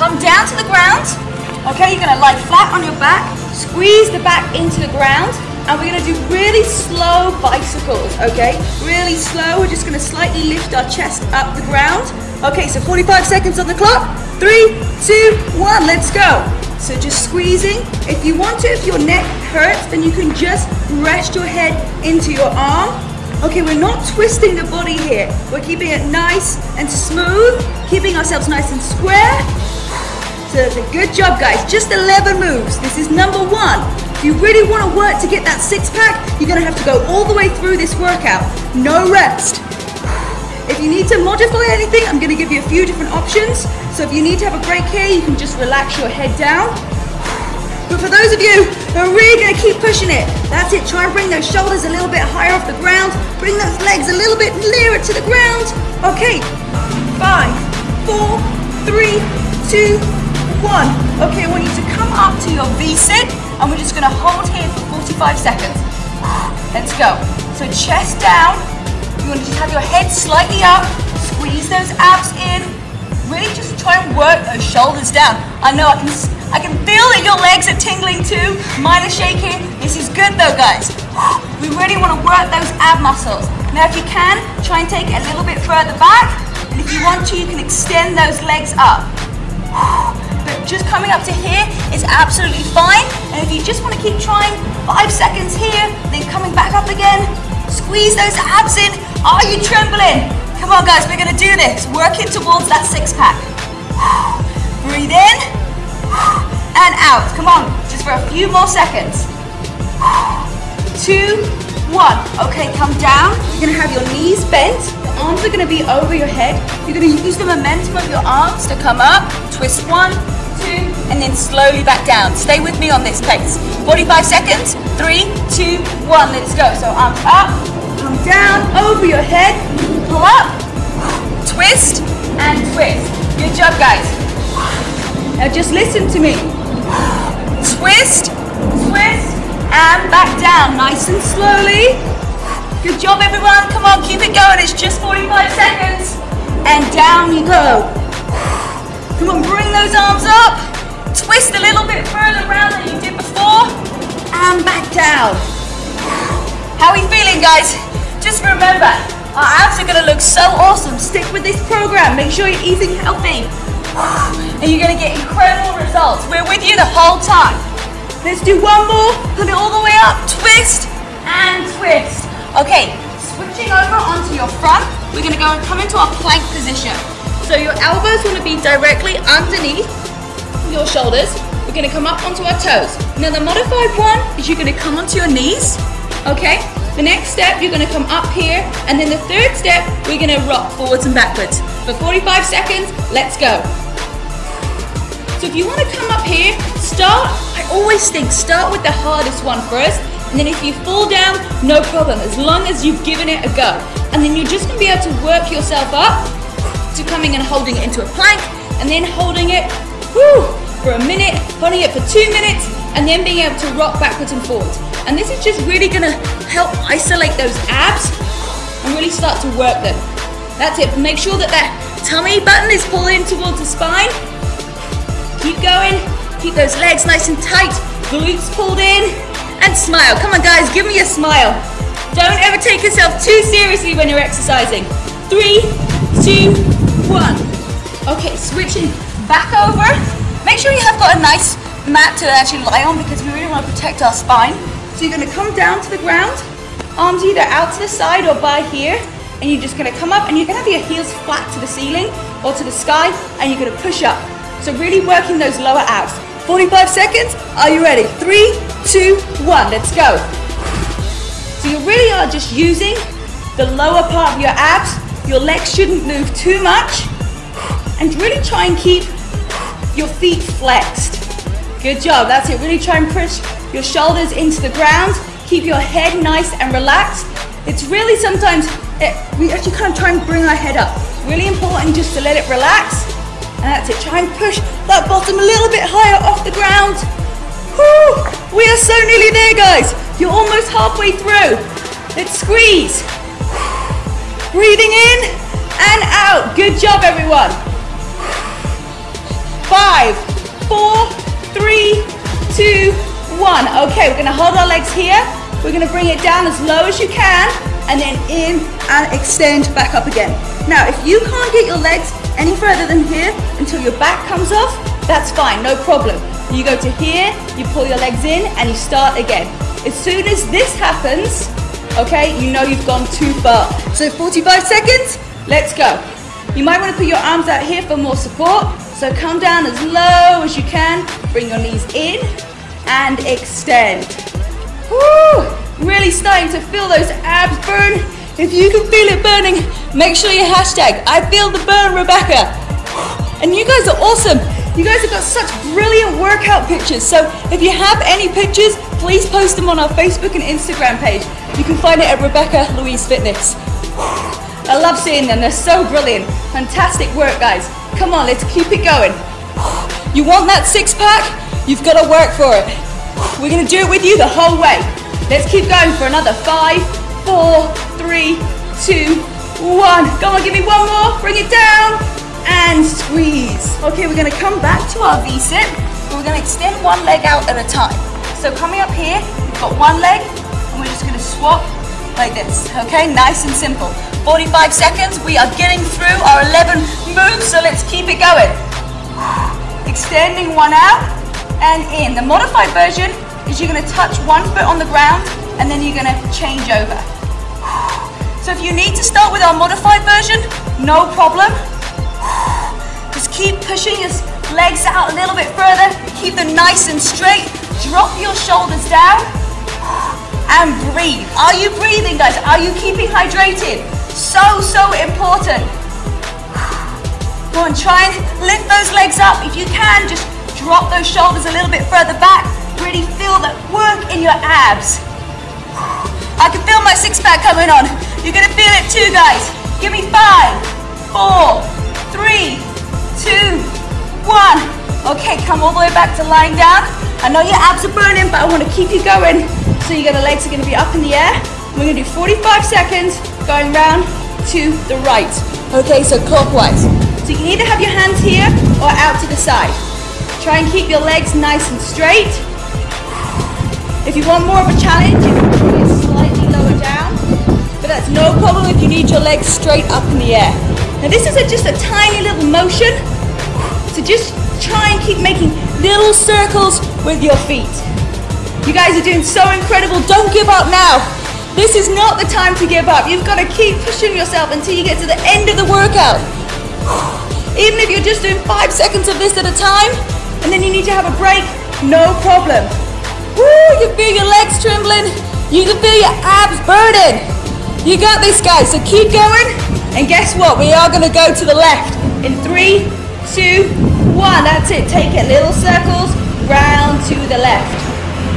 Come down to the ground. Okay, you're gonna lie flat on your back, squeeze the back into the ground, and we're gonna do really slow bicycles, okay? Really slow, we're just gonna slightly lift our chest up the ground. Okay, so 45 seconds on the clock. Three, two, one, let's go. So just squeezing. If you want to, if your neck hurts, then you can just rest your head into your arm. Okay, we're not twisting the body here. We're keeping it nice and smooth, keeping ourselves nice and square. Good job, guys. Just 11 moves. This is number one. If you really want to work to get that six pack, you're going to have to go all the way through this workout. No rest. If you need to modify anything, I'm going to give you a few different options. So if you need to have a break here, you can just relax your head down. But for those of you who are really going to keep pushing it, that's it. Try and bring those shoulders a little bit higher off the ground. Bring those legs a little bit nearer to the ground. Okay, five, four, three, two, one. Okay, I want you to come up to your V-sit, and we're just going to hold here for 45 seconds. Let's go. So chest down, you want to just have your head slightly up, squeeze those abs in. Really just try and work those shoulders down. I know I can I can feel that your legs are tingling too. Mine are shaking. This is good though, guys. We really want to work those ab muscles. Now if you can, try and take it a little bit further back. And if you want to, you can extend those legs up. Just coming up to here is absolutely fine. And if you just want to keep trying, five seconds here, then coming back up again, Squeeze those abs in. Are you trembling? Come on, guys, we're gonna do this. Working towards that six pack. Breathe in and out. Come on, just for a few more seconds. Two, one. Okay, come down. You're gonna have your knees bent. The arms are gonna be over your head. You're gonna use the momentum of your arms to come up. Twist one, two, and then slowly back down. Stay with me on this pace. 45 seconds. Three, two, one. Let's go. So arms up, come down, over your head, pull up, twist, and twist. Good job, guys. Now just listen to me. Twist, twist, and back down. Nice and slowly. Good job, everyone. Come on, keep it going. It's just 45 seconds. And down you go. Come on, bring those arms up. Twist a little bit further around than you did before. And back down. How are we feeling, guys? Just remember, our abs are gonna look so awesome. Stick with this program. Make sure you're eating healthy. And you're gonna get incredible results. We're with you the whole time. Let's do one more. Put it all the way up. Twist and twist. Okay, switching over onto your front. We're gonna go and come into our plank position. So your elbows wanna be directly underneath your shoulders. We're gonna come up onto our toes. Now the modified one is you're gonna come onto your knees, okay? The next step, you're gonna come up here, and then the third step, we're gonna rock forwards and backwards. For 45 seconds, let's go. So if you wanna come up here, start, I always think, start with the hardest one first, and then if you fall down, no problem, as long as you've given it a go. And then you're just gonna be able to work yourself up coming and holding it into a plank, and then holding it whew, for a minute, holding it for two minutes, and then being able to rock backwards and forwards. And this is just really gonna help isolate those abs and really start to work them. That's it. Make sure that that tummy button is pulling towards the spine. Keep going. Keep those legs nice and tight. Glutes pulled in. And smile. Come on, guys. Give me a smile. Don't ever take yourself too seriously when you're exercising. Three, two, one. Okay, switching back over. Make sure you have got a nice mat to actually lie on because we really want to protect our spine. So you're going to come down to the ground, arms either out to the side or by here, and you're just going to come up and you're going to have your heels flat to the ceiling or to the sky, and you're going to push up. So really working those lower abs. 45 seconds. Are you ready? Three, two, one. Let's go. So you really are just using the lower part of your abs. Your legs shouldn't move too much. And really try and keep your feet flexed. Good job, that's it. Really try and push your shoulders into the ground. Keep your head nice and relaxed. It's really sometimes, it, we actually kind of try and bring our head up. Really important just to let it relax. And that's it, try and push that bottom a little bit higher off the ground. Whew, we are so nearly there, guys. You're almost halfway through. Let's squeeze. Breathing in and out. Good job, everyone. Five, four, three, two, one. Okay, we're gonna hold our legs here. We're gonna bring it down as low as you can and then in and extend back up again. Now, if you can't get your legs any further than here until your back comes off, that's fine, no problem. You go to here, you pull your legs in and you start again. As soon as this happens, okay, you know you've gone too far. So 45 seconds, let's go. You might want to put your arms out here for more support. So come down as low as you can, bring your knees in and extend. Woo! Really starting to feel those abs burn. If you can feel it burning, make sure you hashtag, I feel the burn, Rebecca. And you guys are awesome. You guys have got such brilliant workout pictures. So if you have any pictures, please post them on our Facebook and Instagram page. You can find it at Rebecca Louise Fitness. I love seeing them. They're so brilliant. Fantastic work, guys. Come on, let's keep it going. You want that six pack? You've got to work for it. We're going to do it with you the whole way. Let's keep going for another five, four, three, two, one. Come on, give me one more. Bring it down and squeeze. Okay, we're gonna come back to our V-sit. We're gonna extend one leg out at a time. So coming up here, we've got one leg, and we're just gonna swap like this, okay? Nice and simple. 45 seconds, we are getting through our 11 moves, so let's keep it going. Extending one out and in. The modified version is you're gonna touch one foot on the ground, and then you're gonna change over. So if you need to start with our modified version, no problem. Just keep pushing your legs out a little bit further. Keep them nice and straight. Drop your shoulders down and breathe. Are you breathing, guys? Are you keeping hydrated? So, so important. Go on, try and lift those legs up. If you can, just drop those shoulders a little bit further back. Really feel that work in your abs. I can feel my six pack coming on. You're gonna feel it too, guys. Give me five, four, three, two, one. Okay, come all the way back to lying down. I know your abs are burning, but I want to keep you going. So you got the legs are going to be up in the air. We're going to do 45 seconds going round to the right. Okay, so clockwise. So you can either have your hands here or out to the side. Try and keep your legs nice and straight. If you want more of a challenge, you can bring it slightly lower down. But that's no problem if you need your legs straight up in the air. Now this is a, just a tiny little motion. So just try and keep making little circles with your feet. You guys are doing so incredible. Don't give up now. This is not the time to give up. You've got to keep pushing yourself until you get to the end of the workout. Even if you're just doing five seconds of this at a time, and then you need to have a break, no problem. Woo, you can feel your legs trembling. You can feel your abs burning. You got this, guys, so keep going. And guess what? We are gonna go to the left. In three, two, one. That's it. Take it. Little circles round the left.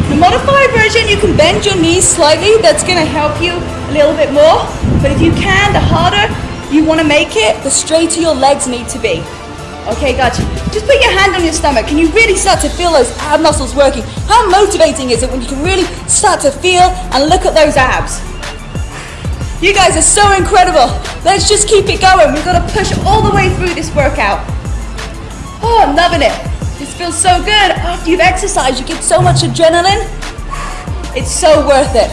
The modified version, you can bend your knees slightly. That's gonna help you a little bit more. But if you can, the harder you wanna make it, the straighter your legs need to be. Okay, gotcha. Just put your hand on your stomach. Can you really start to feel those ab muscles working? How motivating is it when you can really start to feel and look at those abs? You guys are so incredible. Let's just keep it going. We've got to push all the way through this workout. Oh, I'm loving it. This feels so good. After you've exercised, you get so much adrenaline. It's so worth it.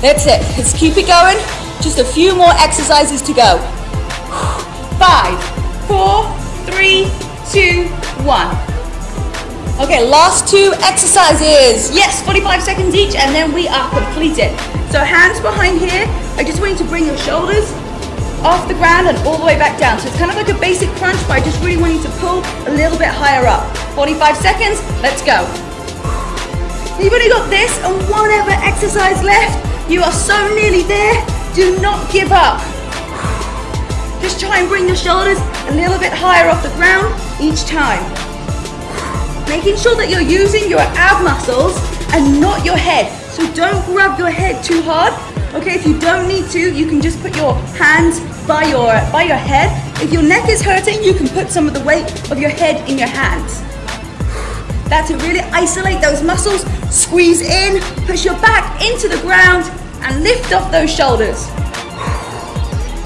That's it. Let's keep it going. Just a few more exercises to go. Five, four, three, two, one. Okay, last two exercises. Yes, 45 seconds each, and then we are completed. So hands behind here. I just want you to bring your shoulders off the ground and all the way back down. So it's kind of like a basic crunch, but I just really want you to pull a little bit higher up. 45 seconds, let's go. You've only got this and one other exercise left. You are so nearly there. Do not give up. Just try and bring your shoulders a little bit higher off the ground each time. Making sure that you're using your ab muscles and not your head. So don't grab your head too hard. Okay, if you don't need to, you can just put your hands by your, by your head. If your neck is hurting, you can put some of the weight of your head in your hands. That's to really isolate those muscles, squeeze in, push your back into the ground, and lift off those shoulders.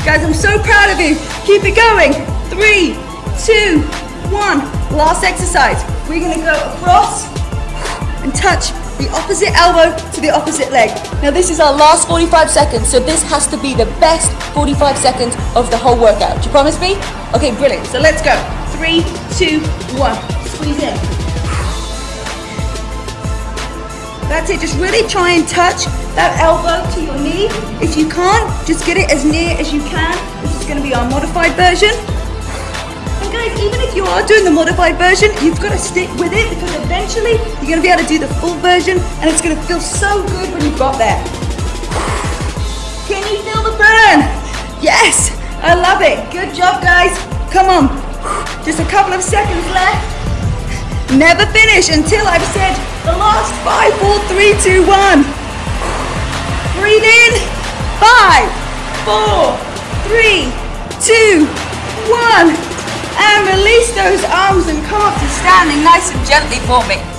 Guys, I'm so proud of you. Keep it going. Three, two, one. Last exercise. We're gonna go across and touch the opposite elbow to the opposite leg. Now this is our last 45 seconds, so this has to be the best 45 seconds of the whole workout. Do you promise me? Okay, brilliant. So let's go. Three, two, one. Squeeze in. That's it, just really try and touch that elbow to your knee. If you can't, just get it as near as you can. This is gonna be our modified version guys, even if you are doing the modified version, you've got to stick with it because eventually you're going to be able to do the full version and it's going to feel so good when you've got there. Can you feel the burn? Yes, I love it. Good job, guys. Come on. Just a couple of seconds left. Never finish until I've said the last five, four, three, two, one. Breathe in. Five, four, three, two, one and release those arms and come up to standing nice and gently for me.